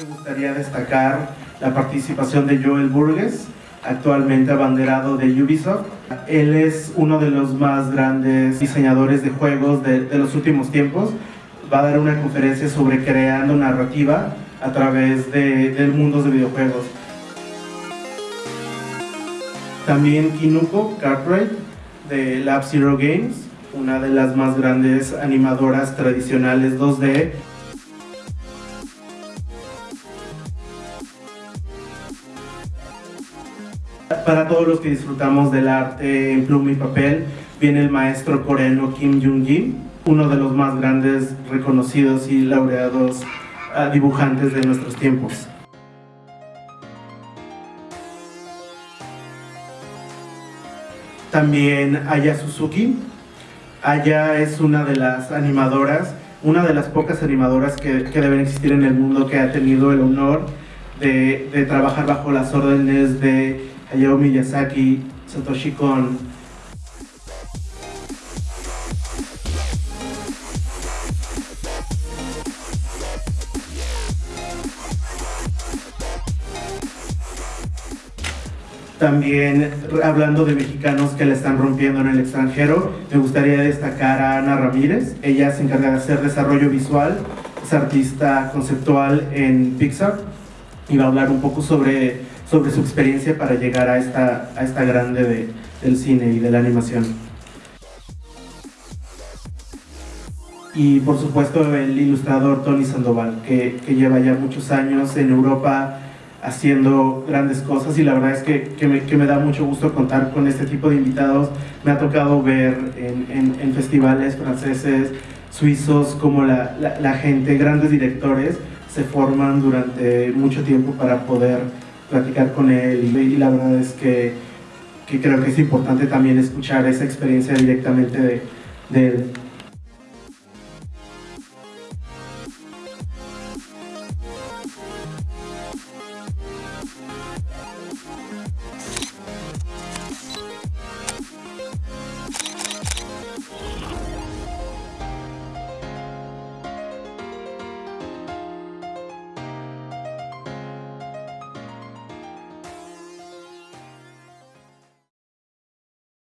Me gustaría destacar la participación de Joel Burgess, actualmente abanderado de Ubisoft. Él es uno de los más grandes diseñadores de juegos de, los últimos tiempos. Va a dar una conferencia sobre creando narrativa a través de, de mundos de videojuegos. También Kinuko Cartwright de Lab Zero Games, una de las más grandes animadoras tradicionales 2D Para todos los que disfrutamos del arte en pluma y papel, viene el maestro coreano Kim Jung-jin, uno de los más grandes, reconocidos y laureados uh, dibujantes de nuestros tiempos. También Aya Suzuki. Aya es una de las animadoras, una de las pocas animadoras que, que deben existir en el mundo que ha tenido el honor de trabajar bajo las órdenes de Hayao Miyazaki, Satoshi Kon. También hablando de mexicanos que le están rompiendo en el extranjero, me gustaría destacar a Ana Ramírez. Ella se encarga de hacer desarrollo visual, es artista conceptual en Pixar y va a hablar un poco sobre sobre su experiencia para llegar a esta, a esta grande de, del cine y de la animación. Y por supuesto el ilustrador Tony Sandoval, que, que lleva ya muchos años en Europa haciendo grandes cosas y la verdad es que, que, me, que, me, da mucho gusto contar con este tipo de invitados. Me ha tocado ver en, en, festivales franceses, suizos, como la, la, la, gente, grandes directores, se forman durante mucho tiempo para poder platicar con él y, la verdad es que, que, creo que es importante también escuchar esa experiencia directamente de, de él.